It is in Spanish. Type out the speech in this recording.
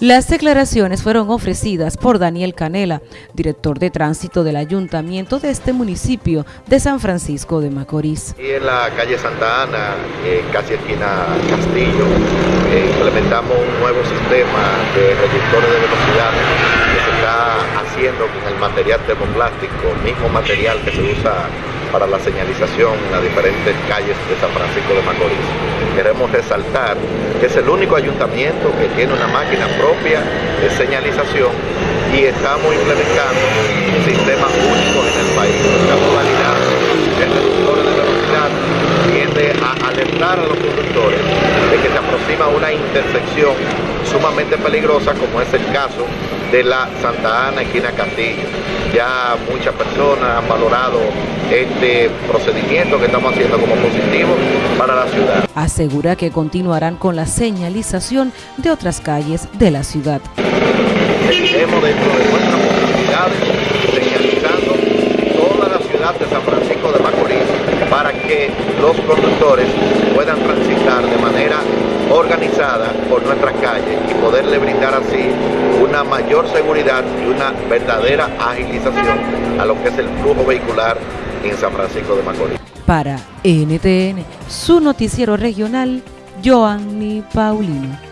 Las declaraciones fueron ofrecidas por Daniel Canela, director de tránsito del ayuntamiento de este municipio de San Francisco de Macorís. Y en la calle Santa Ana, casi esquina Castillo, eh, implementamos un nuevo sistema de reductores de velocidad que se está haciendo con el material termoplástico, mismo material que se usa para la señalización en las diferentes calles de San Francisco de Macorís. Queremos resaltar que es el único ayuntamiento que tiene una máquina propia de señalización y estamos implementando sistemas únicos en el país. La modalidad de reductores de velocidad tiende a alertar a los conductores de que se aproxima una intersección sumamente peligrosa como es el caso de la Santa Ana, esquina Castillo. Ya muchas personas han valorado este procedimiento que estamos haciendo como positivo para la ciudad. Asegura que continuarán con la señalización de otras calles de la ciudad. Seguiremos dentro de nuestras posibilidades señalizando toda la ciudad de San Francisco de Macorís para que los conductores puedan transitar de manera organizada por nuestras calles y poderle brindar así una mayor seguridad y una verdadera agilización a lo que es el flujo vehicular en San Francisco de Macorís. Para NTN, su noticiero regional, Joanny Paulino.